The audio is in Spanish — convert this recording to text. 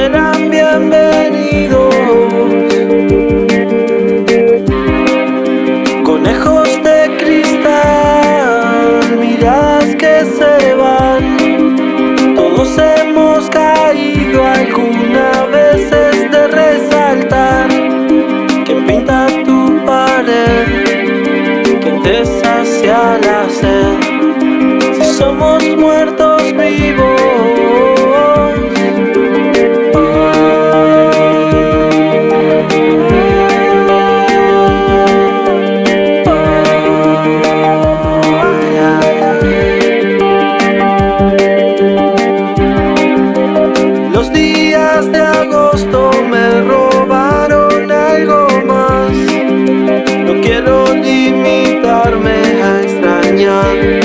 serán bienvenidos. Conejos de cristal, miras que se van. Todos hemos caído alguna veces de resaltar. Quien pinta tu pared, quien te sacia la sed. Si somos muertos vivos. Limitarme a extrañar.